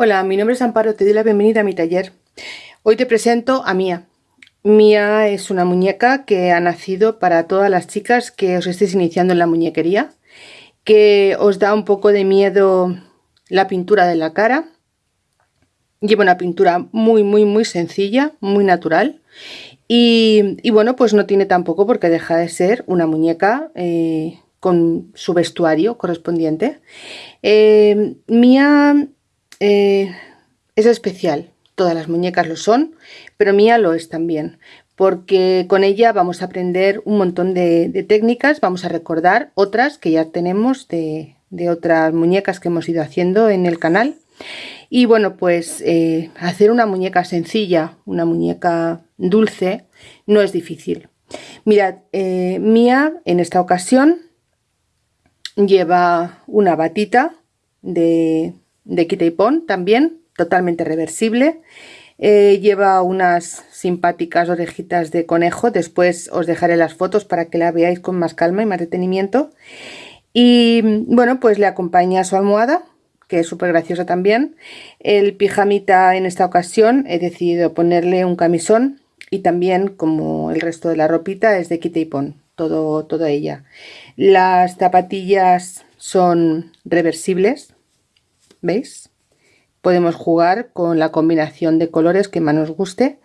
Hola, mi nombre es Amparo, te doy la bienvenida a mi taller. Hoy te presento a Mía. Mía es una muñeca que ha nacido para todas las chicas que os estéis iniciando en la muñequería, que os da un poco de miedo la pintura de la cara. Lleva una pintura muy, muy, muy sencilla, muy natural. Y, bueno, pues no tiene tampoco porque deja de ser una muñeca eh, con su vestuario correspondiente. Eh, Mía eh, es especial, todas las muñecas lo son, pero Mía lo es también, porque con ella vamos a aprender un montón de, técnicas, vamos a recordar otras que ya tenemos de, otras muñecas que hemos ido haciendo en el canal. Y bueno, pues eh, hacer una muñeca sencilla, una muñeca dulce, no es difícil. Mirad, eh, Mía en esta ocasión lleva una batita de, de quita y pon también, totalmente reversible. Eh, lleva unas simpáticas orejitas de conejo, después os dejaré las fotos para que la veáis con más calma y más detenimiento. Y bueno, pues le acompaña su almohada, que es súper graciosa también. El pijamita en esta ocasión he decidido ponerle un camisón y también como el resto de la ropita es de quita y pon, todo, toda ella. Las zapatillas son reversibles, ¿veis? Podemos jugar con la combinación de colores que más nos guste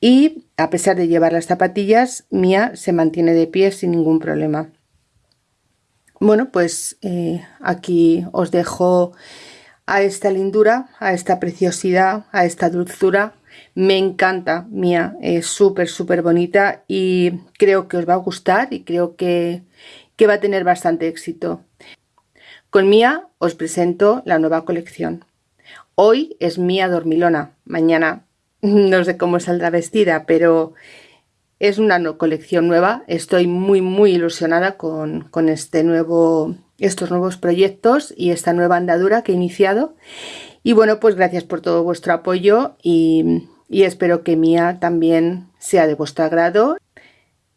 y a pesar de llevar las zapatillas, Mía se mantiene de pie sin ningún problema. Bueno, pues eh, aquí os dejo a esta lindura, a esta preciosidad, a esta dulzura. Me encanta, Mía, es súper, súper bonita y creo que os va a gustar y creo que, que va a tener bastante éxito. Con Mía os presento la nueva colección. Hoy es Mía Dormilona, mañana no sé cómo saldrá vestida, pero es una colección nueva. Estoy muy muy ilusionada con, este nuevo, estos nuevos proyectos y esta nueva andadura que he iniciado. Y bueno, pues gracias por todo vuestro apoyo y, espero que Mía también sea de vuestro agrado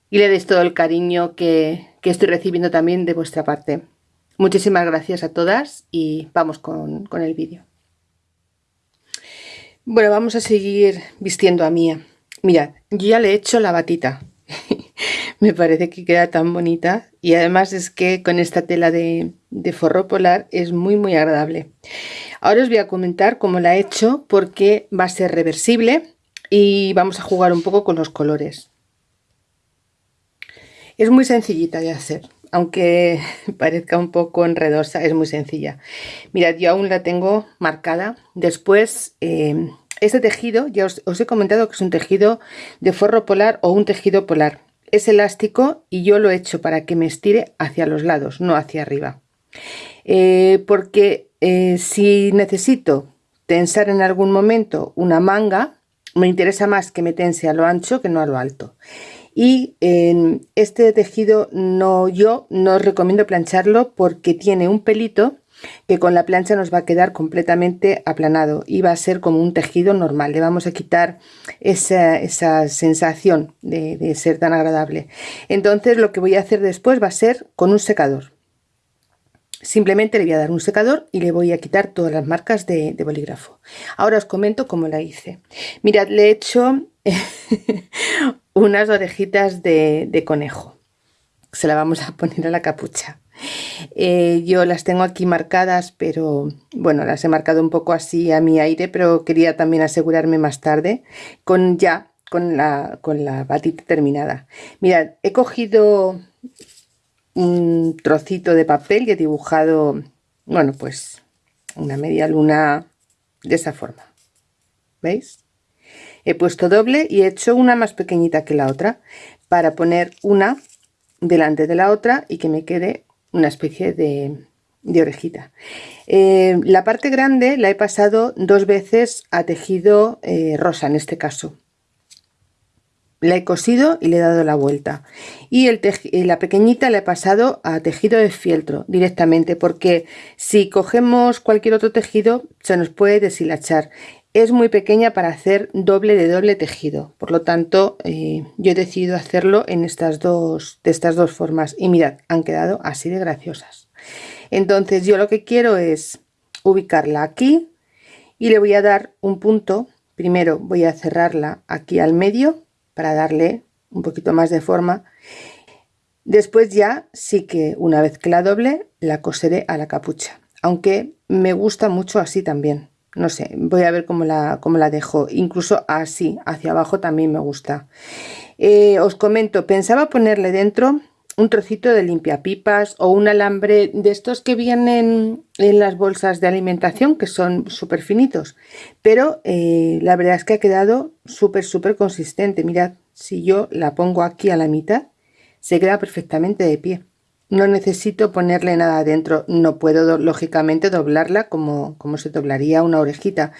y le deis todo el cariño que estoy recibiendo también de vuestra parte. Muchísimas gracias a todas y vamos con, el vídeo. Bueno, vamos a seguir vistiendo a Mía. Mirad, yo ya le he hecho la batita. Me parece que queda tan bonita y además es que con esta tela de, de, forro polar es muy muy agradable. Ahora os voy a comentar cómo la he hecho porque va a ser reversible y vamos a jugar un poco con los colores. Es muy sencillita de hacer aunque parezca un poco enredosa, es muy sencilla. Mirad, yo aún la tengo marcada. Después, eh, este tejido, ya os, he comentado que es un tejido de forro polar o un tejido polar. Es elástico y yo lo he hecho para que me estire hacia los lados, no hacia arriba. Eh, porque eh, si necesito tensar en algún momento una manga, me interesa más que me tense a lo ancho que no a lo alto y en este tejido no yo no os recomiendo plancharlo porque tiene un pelito que con la plancha nos va a quedar completamente aplanado y va a ser como un tejido normal. Le vamos a quitar esa, sensación de, ser tan agradable. Entonces lo que voy a hacer después va a ser con un secador simplemente le voy a dar un secador y le voy a quitar todas las marcas de, bolígrafo ahora os comento cómo la hice mirad le he hecho unas orejitas de, conejo. Se la vamos a poner a la capucha. Eh, yo las tengo aquí marcadas, pero bueno, las he marcado un poco así a mi aire, pero quería también asegurarme más tarde con ya con la, con la batita terminada. Mirad, he cogido un trocito de papel y he dibujado, bueno, pues una media luna de esa forma. ¿Veis? he puesto doble y he hecho una más pequeñita que la otra para poner una delante de la otra y que me quede una especie de, orejita eh, la parte grande la he pasado dos veces a tejido eh, rosa en este caso la he cosido y le he dado la vuelta. Y el la pequeñita la he pasado a tejido de fieltro directamente porque si cogemos cualquier otro tejido se nos puede deshilachar. Es muy pequeña para hacer doble de doble tejido. Por lo tanto eh, yo he decidido hacerlo en estas dos de estas dos formas. Y mirad han quedado así de graciosas. Entonces yo lo que quiero es ubicarla aquí y le voy a dar un punto. Primero voy a cerrarla aquí al medio para darle un poquito más de forma. Después ya sí que una vez que la doble la coseré a la capucha. Aunque me gusta mucho así también. No sé voy a ver cómo la, cómo la dejo. Incluso así hacia abajo también me gusta. Eh, os comento pensaba ponerle dentro un trocito de limpiapipas o un alambre de estos que vienen en las bolsas de alimentación que son súper finitos pero eh, la verdad es que ha quedado súper súper consistente. Mirad si yo la pongo aquí a la mitad se queda perfectamente de pie. No necesito ponerle nada adentro no puedo lógicamente doblarla como, como se doblaría una orejita.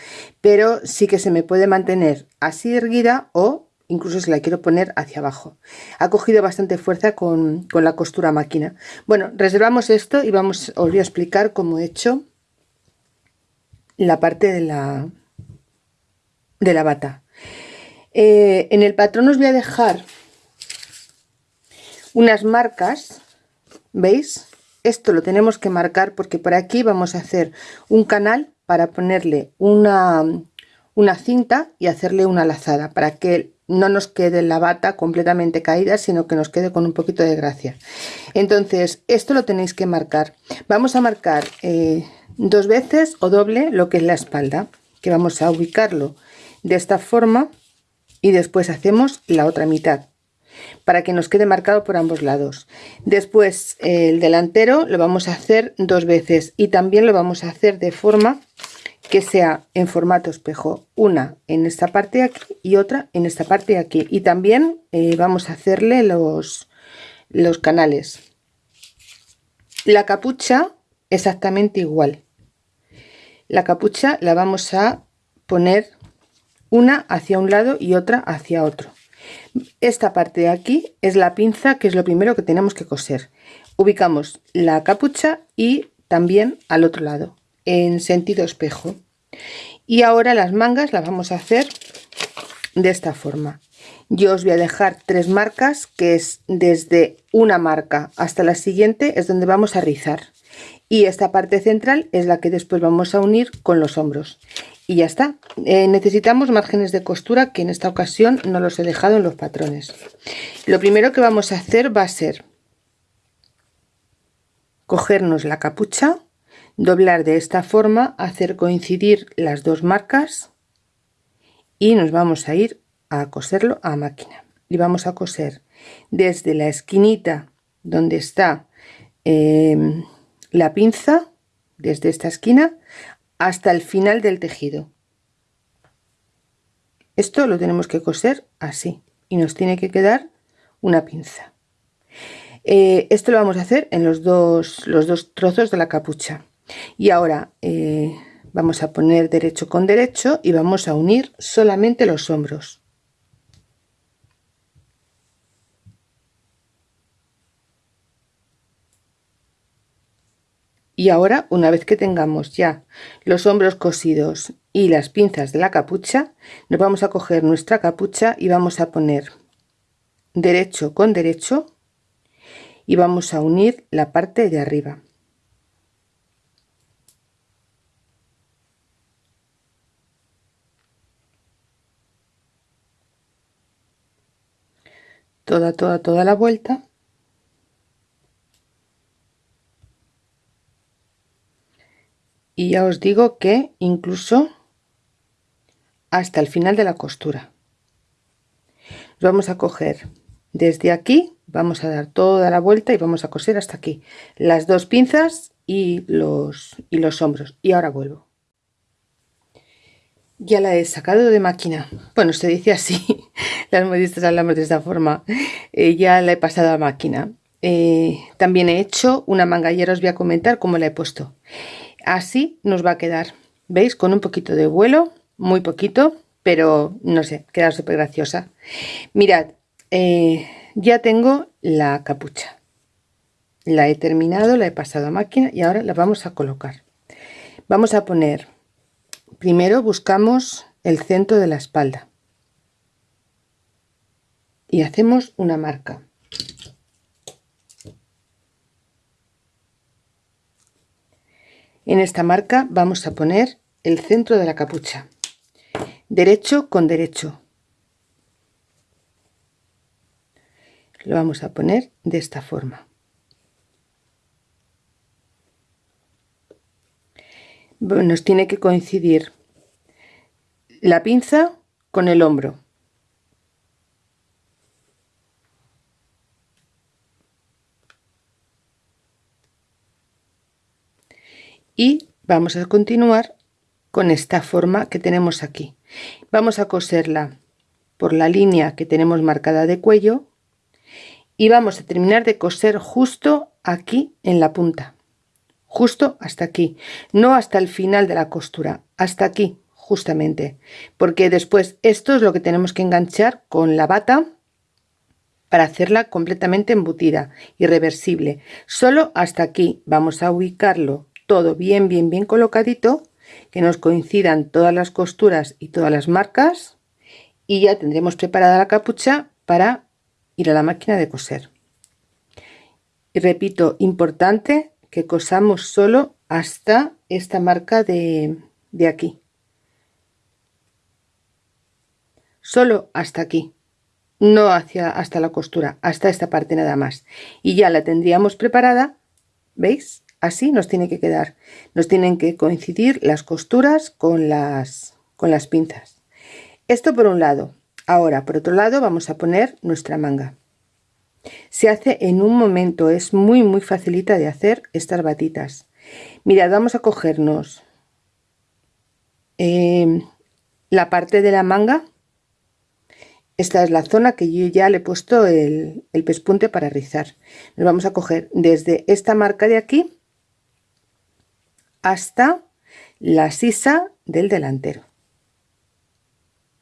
Pero sí que se me puede mantener así erguida o incluso si la quiero poner hacia abajo. Ha cogido bastante fuerza con, la costura máquina. Bueno reservamos esto y vamos os voy a explicar cómo he hecho la parte de la de la bata. Eh, en el patrón os voy a dejar unas marcas veis esto lo tenemos que marcar porque por aquí vamos a hacer un canal para ponerle una una cinta y hacerle una lazada para que no nos quede la bata completamente caída sino que nos quede con un poquito de gracia. Entonces esto lo tenéis que marcar. Vamos a marcar eh, dos veces o doble lo que es la espalda que vamos a ubicarlo de esta forma y después hacemos la otra mitad para que nos quede marcado por ambos lados. Después el delantero lo vamos a hacer dos veces y también lo vamos a hacer de forma que sea en formato espejo una en esta parte aquí y otra en esta parte aquí. Y también eh, vamos a hacerle los los canales. La capucha exactamente igual. La capucha la vamos a poner una hacia un lado y otra hacia otro. Esta parte de aquí es la pinza que es lo primero que tenemos que coser. Ubicamos la capucha y también al otro lado en sentido espejo y ahora las mangas las vamos a hacer de esta forma. Yo os voy a dejar tres marcas que es desde una marca hasta la siguiente es donde vamos a rizar. Y esta parte central es la que después vamos a unir con los hombros. Y ya está. Eh, necesitamos márgenes de costura que en esta ocasión no los he dejado en los patrones. Lo primero que vamos a hacer va a ser cogernos la capucha doblar de esta forma hacer coincidir las dos marcas y nos vamos a ir a coserlo a máquina. Y vamos a coser desde la esquinita donde está em, la pinza desde esta esquina hasta el final del tejido. Esto lo tenemos que coser así y nos tiene que quedar una pinza. Eh, esto lo vamos a hacer en los dos los dos trozos de la capucha y ahora eh, vamos a poner derecho con derecho y vamos a unir solamente los hombros. Y ahora una vez que tengamos ya los hombros cosidos y las pinzas de la capucha nos vamos a coger nuestra capucha y vamos a poner derecho con derecho y vamos a unir la parte de arriba toda, toda, toda la vuelta. Y ya os digo que incluso hasta el final de la costura. Vamos a coger desde aquí, vamos a dar toda la vuelta y vamos a coser hasta aquí. Las dos pinzas y los, y los hombros. Y ahora vuelvo ya la he sacado de máquina. Bueno se dice así las modistas hablamos de esta forma. Eh, ya la he pasado a máquina. Eh, también he hecho una manga y ahora os voy a comentar cómo la he puesto. Así nos va a quedar veis con un poquito de vuelo muy poquito pero no sé queda súper graciosa. Mirad eh, ya tengo la capucha. La he terminado la he pasado a máquina y ahora la vamos a colocar. Vamos a poner primero buscamos el centro de la espalda. Y hacemos una marca. En esta marca vamos a poner el centro de la capucha. Derecho con derecho. Lo vamos a poner de esta forma nos tiene que coincidir la pinza con el hombro. Y vamos a continuar con esta forma que tenemos aquí. Vamos a coserla por la línea que tenemos marcada de cuello y vamos a terminar de coser justo aquí en la punta justo hasta aquí. No hasta el final de la costura. Hasta aquí justamente. Porque después esto es lo que tenemos que enganchar con la bata para hacerla completamente embutida y reversible solo hasta aquí. Vamos a ubicarlo todo bien bien bien colocadito que nos coincidan todas las costuras y todas las marcas. Y ya tendremos preparada la capucha para ir a la máquina de coser. Y repito importante que cosamos solo hasta esta marca de, de aquí. Solo hasta aquí no hacia hasta la costura hasta esta parte nada más. Y ya la tendríamos preparada veis así nos tiene que quedar. Nos tienen que coincidir las costuras con las con las pinzas. Esto por un lado. Ahora por otro lado vamos a poner nuestra manga se hace en un momento es muy muy facilita de hacer estas batitas. Mirad vamos a cogernos em, la parte de la manga. Esta es la zona que yo ya le he puesto el, el pespunte para rizar. Nos vamos a coger desde esta marca de aquí hasta la sisa del delantero.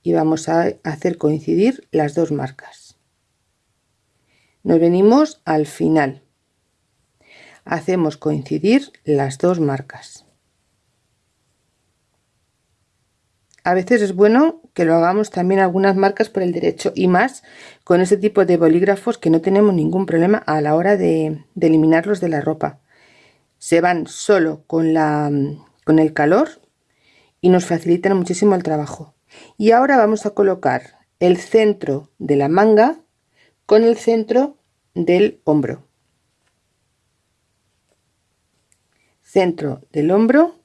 Y vamos a hacer coincidir las dos marcas nos venimos al final. Hacemos coincidir las dos marcas. A veces es bueno que lo hagamos también algunas marcas por el derecho y más con este tipo de bolígrafos que no tenemos ningún problema a la hora de, de eliminarlos de la ropa. Se van solo con, la, con el calor y nos facilitan muchísimo el trabajo. Y ahora vamos a colocar el centro de la manga con el centro del hombro. Centro del hombro,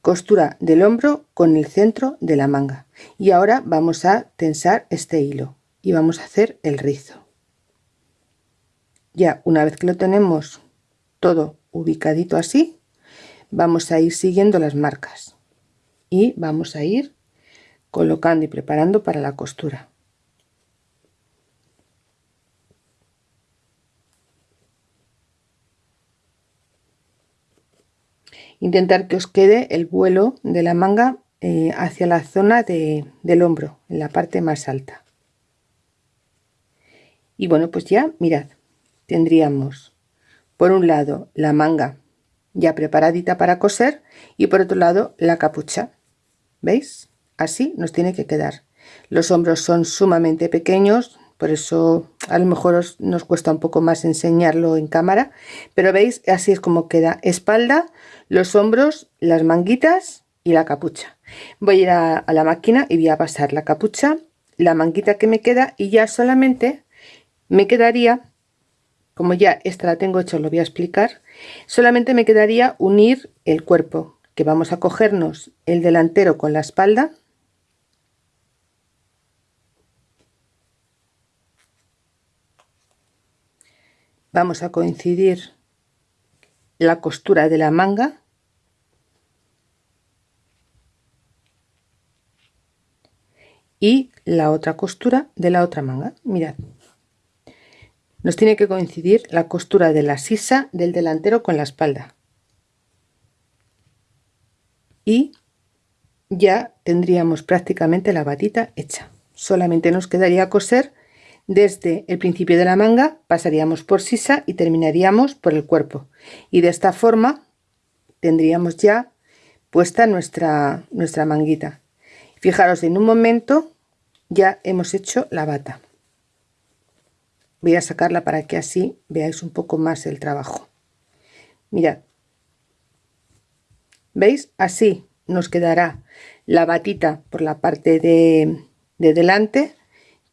costura del hombro con el centro de la manga. Y ahora vamos a tensar este hilo y vamos a hacer el rizo. Ya una vez que lo tenemos todo ubicadito así vamos a ir siguiendo las marcas y vamos a ir colocando y preparando para la costura intentar que os quede el vuelo de la manga eh, hacia la zona de, del hombro en la parte más alta. Y bueno pues ya mirad tendríamos por un lado la manga ya preparadita para coser y por otro lado la capucha. Veis así nos tiene que quedar. Los hombros son sumamente pequeños por eso a lo mejor nos cuesta un poco más enseñarlo en cámara pero veis así es como queda. Espalda los hombros las manguitas y la capucha. Voy a ir a, a la máquina y voy a pasar la capucha la manguita que me queda y ya solamente me quedaría como ya esta la tengo hecho, lo voy a explicar, solamente me quedaría unir el cuerpo, que vamos a cogernos el delantero con la espalda, vamos a coincidir la costura de la manga. Y la otra costura de la otra manga. Mirad. Nos tiene que coincidir la costura de la sisa del delantero con la espalda. Y ya tendríamos prácticamente la batita hecha. Solamente nos quedaría coser desde el principio de la manga pasaríamos por sisa y terminaríamos por el cuerpo. Y de esta forma tendríamos ya puesta nuestra nuestra manguita. Fijaros en un momento ya hemos hecho la bata. Voy a sacarla para que así veáis un poco más el trabajo. Mirad. Veis así nos quedará la batita por la parte de, de delante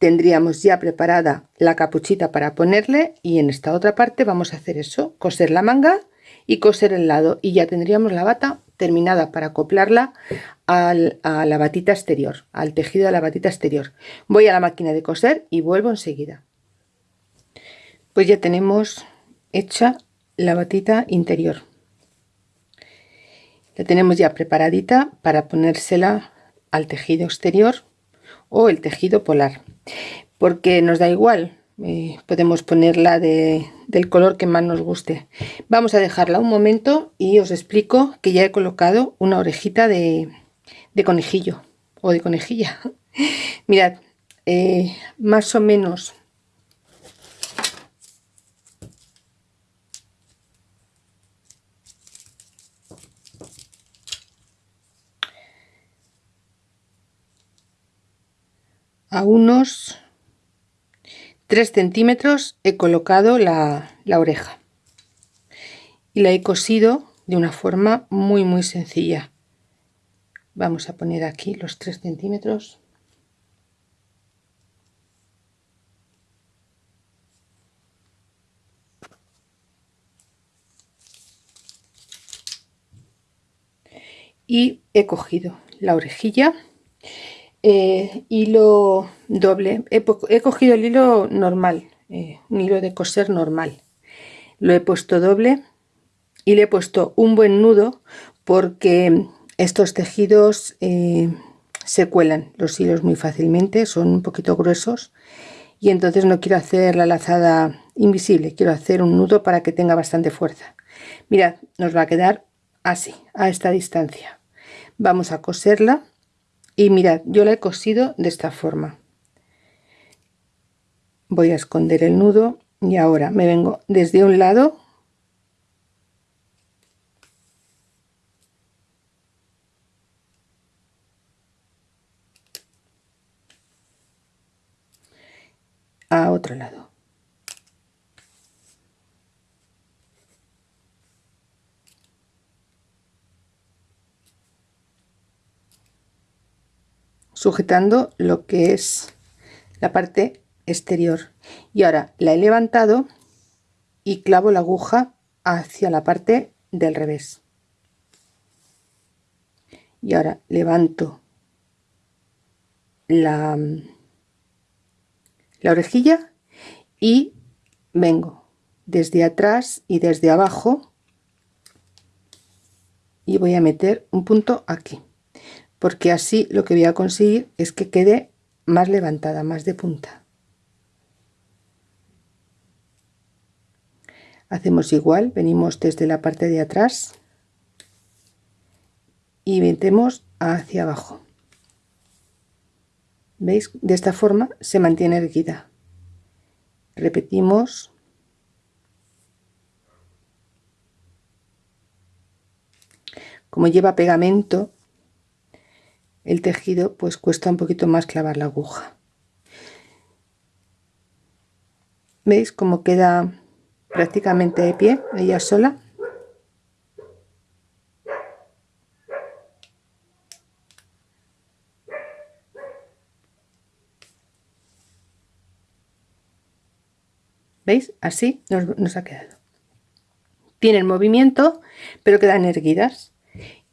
tendríamos ya preparada la capuchita para ponerle y en esta otra parte vamos a hacer eso coser la manga y coser el lado. Y ya tendríamos la bata terminada para acoplarla a la batita exterior al tejido de la batita exterior. Voy a la máquina de coser y vuelvo enseguida. Pues ya tenemos hecha la batita interior. La tenemos ya preparadita para ponérsela al tejido exterior o el tejido polar porque nos da igual eh, podemos ponerla de, del color que más nos guste. Vamos a dejarla un momento y os explico que ya he colocado una orejita de, conejillo o de conejilla. Mirad eh, más o menos a unos 3 centímetros he colocado la, oreja. Y la he cosido de una forma muy muy sencilla. Vamos a poner aquí los 3 centímetros. Y he cogido la orejilla eh, hilo doble. He, cogido el hilo normal eh, un hilo de coser normal. Lo he puesto doble y le he puesto un buen nudo porque estos tejidos eh, se cuelan. Los hilos muy fácilmente son un poquito gruesos. Y entonces no quiero hacer la lazada invisible quiero hacer un nudo para que tenga bastante fuerza. Mirad nos va a quedar así a esta distancia. Vamos a coserla y mirad yo la he cosido de esta forma. Voy a esconder el nudo y ahora me vengo desde un lado. A otro lado sujetando lo que es la parte exterior. Y ahora la he levantado y clavo la aguja hacia la parte del revés. Y ahora levanto la, la orejilla y vengo desde atrás y desde abajo y voy a meter un punto aquí porque así lo que voy a conseguir es que quede más levantada, más de punta. Hacemos igual, venimos desde la parte de atrás y metemos hacia abajo. ¿Veis? De esta forma se mantiene erguida. Repetimos. Como lleva pegamento, el tejido pues cuesta un poquito más clavar la aguja veis cómo queda prácticamente de pie ella sola ¿Veis? Así nos, nos, ha quedado. Tienen movimiento, pero quedan erguidas.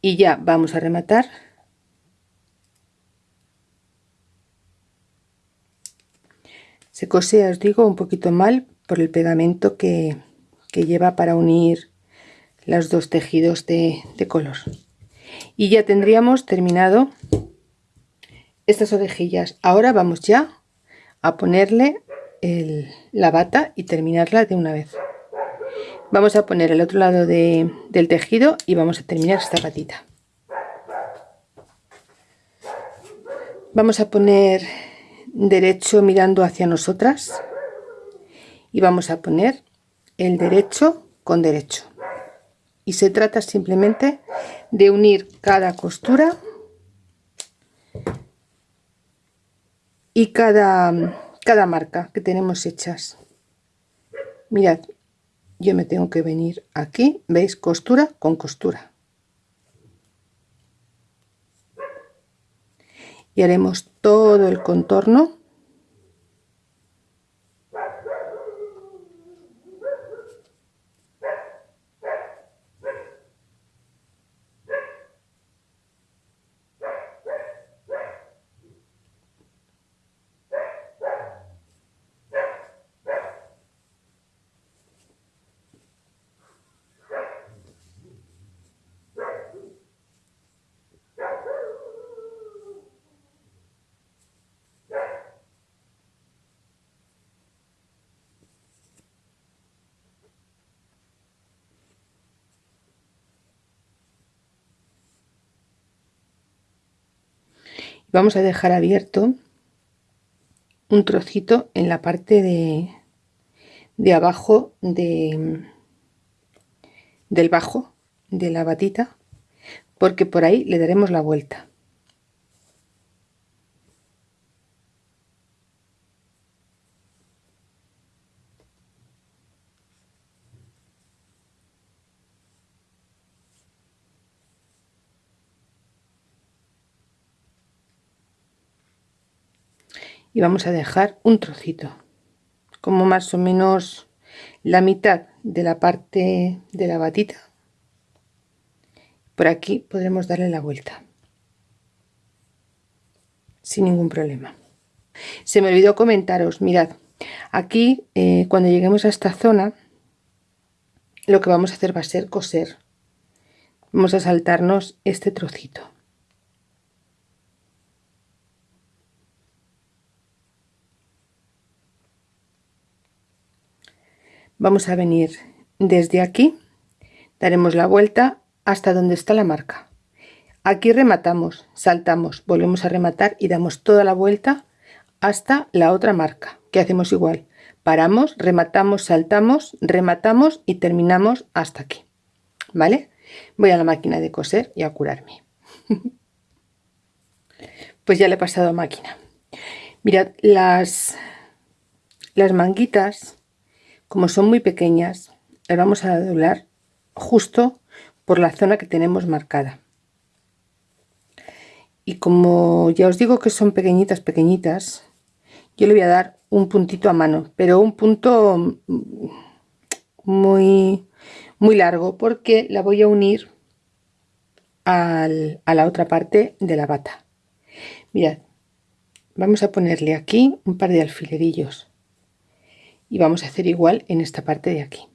Y ya vamos a rematar se cose os digo un poquito mal por el pegamento que, lleva para unir los dos tejidos de, color. Y ya tendríamos terminado estas orejillas. Ahora vamos ya a ponerle la bata y terminarla de una vez. Vamos a poner el otro lado del tejido y vamos a terminar esta patita vamos a poner derecho mirando hacia nosotras. Y vamos a poner el derecho con derecho. Y se trata simplemente de unir cada costura y cada cada marca que tenemos hechas. Mirad yo me tengo que venir aquí veis costura con costura y haremos todo el contorno vamos a dejar abierto un trocito en la parte de, de abajo de, del bajo de la batita porque por ahí le daremos la vuelta y vamos a dejar un trocito como más o menos la mitad de la parte de la batita. Por aquí podremos darle la vuelta sin ningún problema. Se me olvidó comentaros mirad aquí eh, cuando lleguemos a esta zona lo que vamos a hacer va a ser coser. Vamos a saltarnos este trocito vamos a venir desde aquí daremos la vuelta hasta donde está la marca. Aquí rematamos saltamos volvemos a rematar y damos toda la vuelta hasta la otra marca que hacemos igual. Paramos rematamos saltamos rematamos y terminamos hasta aquí vale voy a la máquina de coser y a curarme. Pues ya le he pasado a máquina. Mirad las las manguitas como son muy pequeñas las vamos a doblar justo por la zona que tenemos marcada. Y como ya os digo que son pequeñitas pequeñitas yo le voy a dar un puntito a mano pero un punto muy muy largo porque la voy a unir al, a la otra parte de la bata. Mirad vamos a ponerle aquí un par de alfilerillos y vamos a hacer igual en esta parte de aquí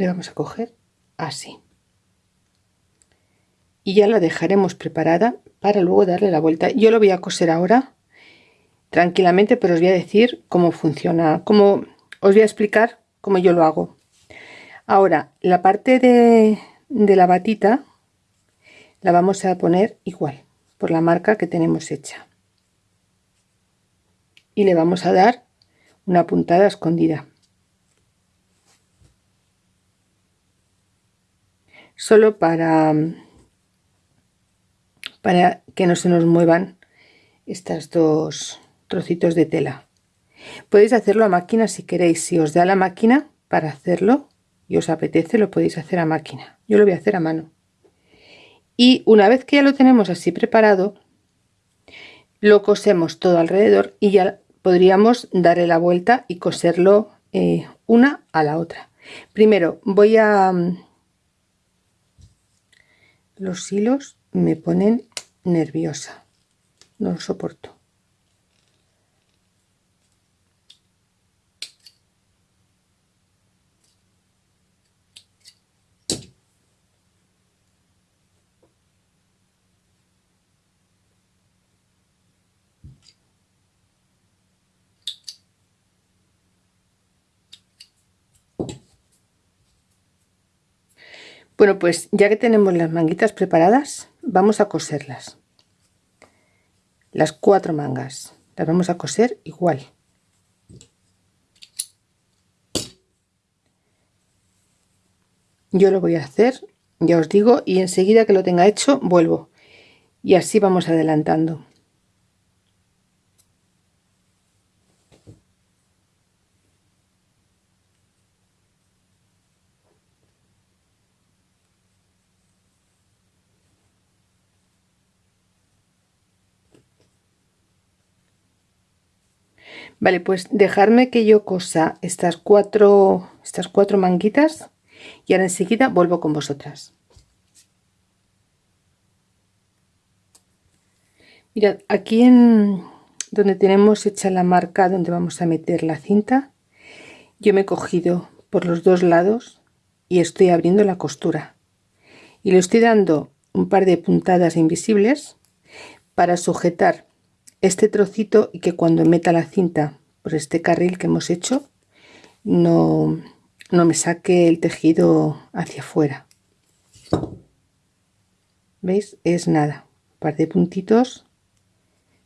le vamos a coger así. Y ya la dejaremos preparada para luego darle la vuelta. Yo lo voy a coser ahora tranquilamente pero os voy a decir cómo funciona cómo os voy a explicar cómo yo lo hago. Ahora la parte de, de la batita la vamos a poner igual por la marca que tenemos hecha. Y le vamos a dar una puntada escondida solo para, para que no se nos muevan estas dos trocitos de tela. Podéis hacerlo a máquina si queréis, si os da la máquina para hacerlo y os apetece lo podéis hacer a máquina. Yo lo voy a hacer a mano. Y una vez que ya lo tenemos así preparado, lo cosemos todo alrededor y ya podríamos darle la vuelta y coserlo eh, una a la otra. Primero voy a los hilos me ponen nerviosa. No lo soporto Bueno, pues ya que tenemos las manguitas preparadas, vamos a coserlas. las cuatro mangas las vamos a coser igual. Yo lo voy a hacer ya os digo y enseguida que lo tenga hecho vuelvo. Y así vamos adelantando Vale, pues dejarme que yo cosa estas cuatro, estas cuatro manguitas y ahora enseguida vuelvo con vosotras. Mirad, aquí en donde tenemos hecha la marca donde vamos a meter la cinta, yo me he cogido por los dos lados y estoy abriendo la costura. Y le estoy dando un par de puntadas invisibles para sujetar este trocito y que cuando meta la cinta por este carril que hemos hecho no, no me saque el tejido hacia afuera. Veis es nada un par de puntitos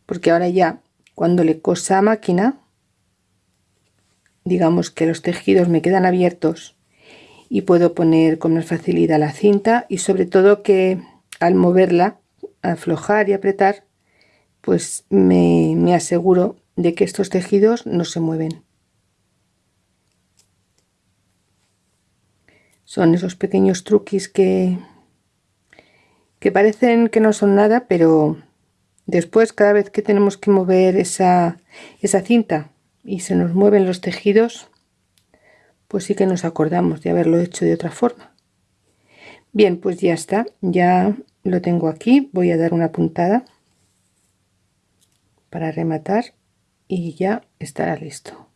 porque ahora ya cuando le cosa a máquina digamos que los tejidos me quedan abiertos y puedo poner con más facilidad la cinta y sobre todo que al moverla aflojar y apretar pues me, aseguro de que estos tejidos no se mueven. Son esos pequeños truquis que, que parecen que no son nada, pero después cada vez que tenemos que mover esa, esa cinta y se nos mueven los tejidos, pues sí que nos acordamos de haberlo hecho de otra forma. Bien, pues ya está, ya lo tengo aquí, voy a dar una puntada para rematar y ya estará listo.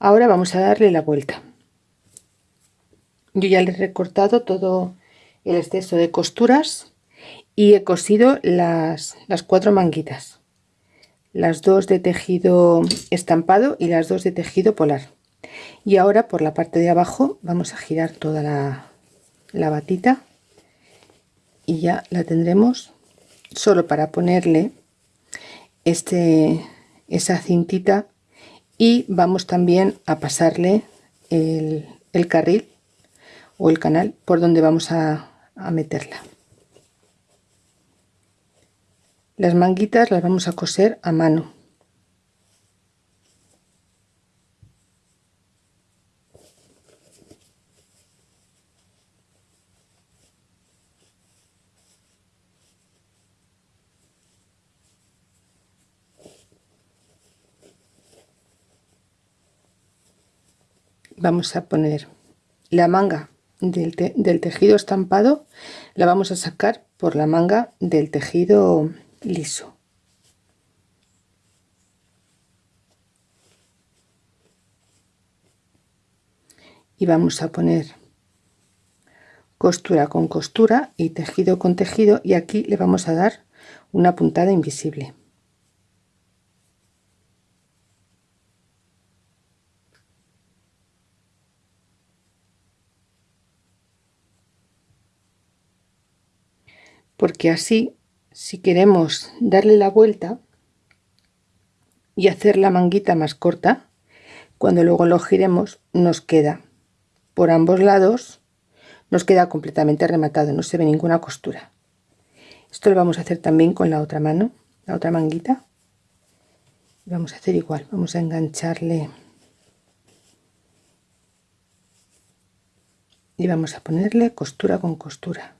Ahora vamos a darle la vuelta. Yo ya le he recortado todo el exceso de costuras y he cosido las, las cuatro manguitas las dos de tejido estampado y las dos de tejido polar. Y ahora por la parte de abajo vamos a girar toda la, la batita y ya la tendremos solo para ponerle este esa cintita y vamos también a pasarle el, carril o el canal por donde vamos a, a meterla. Las manguitas las vamos a coser a mano vamos a poner la manga del, tejido estampado la vamos a sacar por la manga del tejido liso. Y vamos a poner costura con costura y tejido con tejido y aquí le vamos a dar una puntada invisible porque así si queremos darle la vuelta y hacer la manguita más corta cuando luego lo giremos nos queda por ambos lados nos queda completamente rematado no se ve ninguna costura. Esto lo vamos a hacer también con la otra mano la otra manguita. Vamos a hacer igual vamos a engancharle y vamos a ponerle costura con costura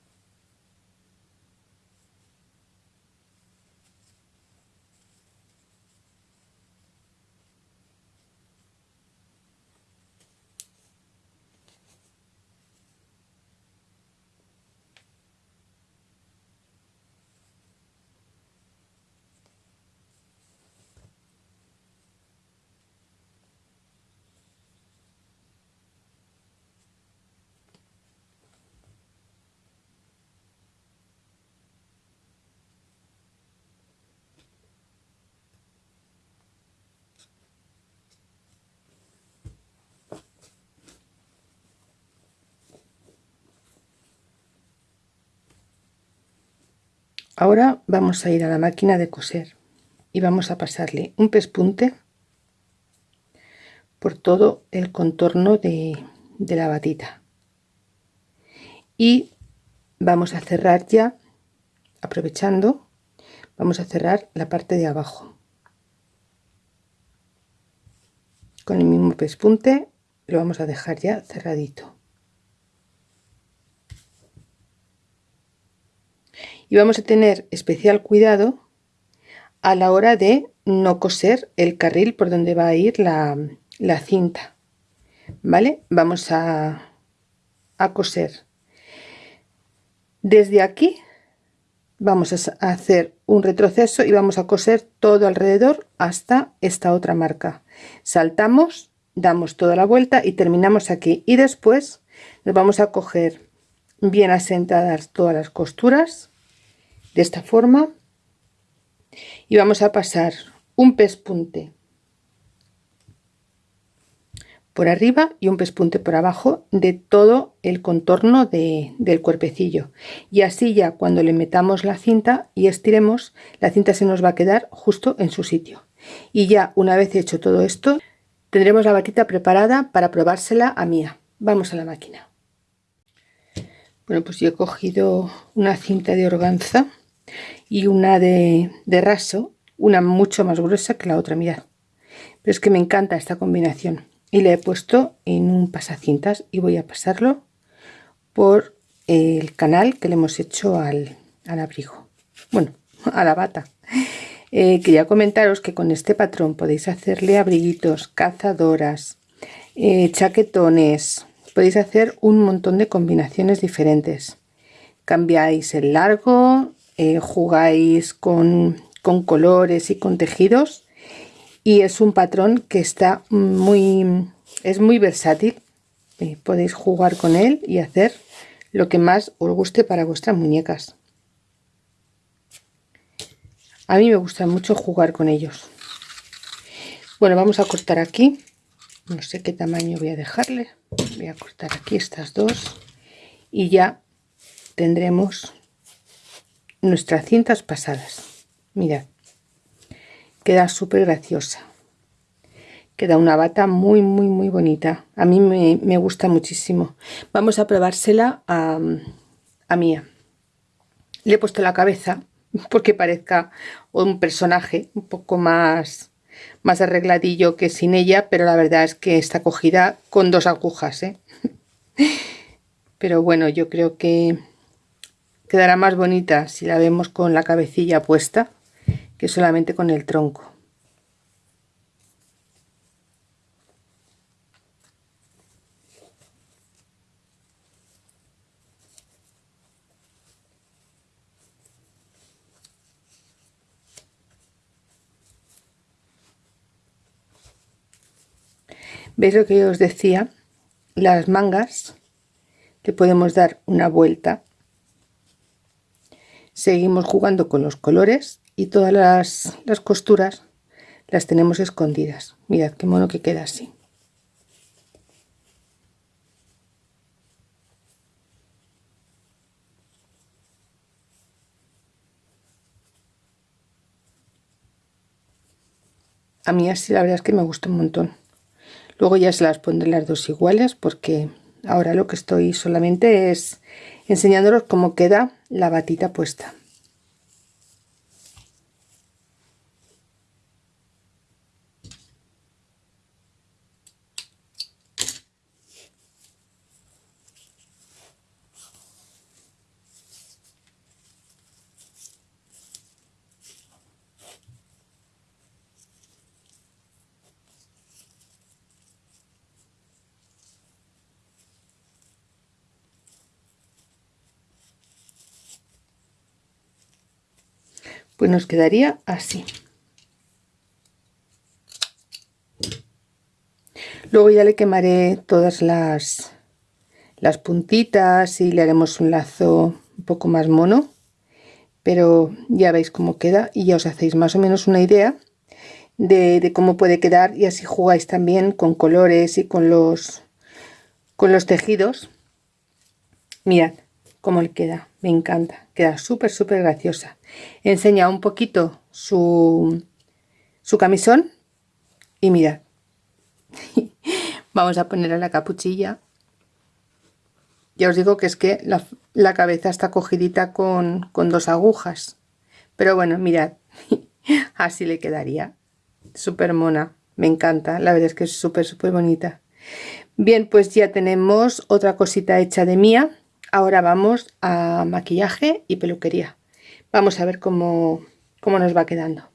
ahora vamos a ir a la máquina de coser y vamos a pasarle un pespunte por todo el contorno de, de la batita. Y vamos a cerrar ya aprovechando vamos a cerrar la parte de abajo. Con el mismo pespunte lo vamos a dejar ya cerradito y vamos a tener especial cuidado a la hora de no coser el carril por donde va a ir la, cinta vale vamos a, a coser. Desde aquí vamos a hacer un retroceso y vamos a coser todo alrededor hasta esta otra marca. Saltamos damos toda la vuelta y terminamos aquí. Y después nos vamos a coger bien asentadas todas las costuras de esta forma. Y vamos a pasar un pespunte por arriba y un pespunte por abajo de todo el contorno del cuerpecillo. Y así ya cuando le metamos la cinta y estiremos la cinta se nos va a quedar justo en su sitio. Y ya una vez hecho todo esto tendremos la batita preparada para probársela a Mía. Vamos a la máquina. Bueno pues yo he cogido una cinta de organza y una de, de raso una mucho más gruesa que la otra mirad. Pero es que me encanta esta combinación. Y le he puesto en un pasacintas y voy a pasarlo por el canal que le hemos hecho al, abrigo. Bueno a la bata. Eh, quería comentaros que con este patrón podéis hacerle abriguitos cazadoras eh, chaquetones. Podéis hacer un montón de combinaciones diferentes. Cambiáis el largo eh, jugáis con, con colores y con tejidos. Y es un patrón que está muy es muy versátil. Eh, podéis jugar con él y hacer lo que más os guste para vuestras muñecas. A mí me gusta mucho jugar con ellos. Bueno vamos a cortar aquí. No sé qué tamaño voy a dejarle. Voy a cortar aquí estas dos. Y ya tendremos nuestras cintas pasadas. Mirad queda súper graciosa. Queda una bata muy muy muy bonita. A mí me, gusta muchísimo. Vamos a probársela a, a Mía. Le he puesto la cabeza porque parezca un personaje un poco más más arregladillo que sin ella pero la verdad es que está cogida con dos agujas ¿eh? pero bueno yo creo que quedará más bonita si la vemos con la cabecilla puesta que solamente con el tronco. ¿Veis lo que os decía? Las mangas le podemos dar una vuelta. Seguimos jugando con los colores y todas las, las costuras las tenemos escondidas. Mirad qué mono que queda así. A mí así la verdad es que me gusta un montón. Luego ya se las pondré las dos iguales porque ahora lo que estoy solamente es enseñándolos cómo queda la batita puesta pues nos quedaría así. Luego ya le quemaré todas las las puntitas y le haremos un lazo un poco más mono pero ya veis cómo queda y ya os hacéis más o menos una idea de, de, cómo puede quedar y así jugáis también con colores y con los con los tejidos. Mirad cómo le queda me encanta queda súper súper graciosa. Enseña un poquito su, su camisón y mirad. Vamos a ponerle la capuchilla. Ya os digo que es que la, cabeza está cogidita con, con dos agujas. Pero bueno mirad así le quedaría. Súper mona me encanta la verdad es que es súper súper bonita. Bien pues ya tenemos otra cosita hecha de mía ahora vamos a maquillaje y peluquería. Vamos a ver cómo, cómo nos va quedando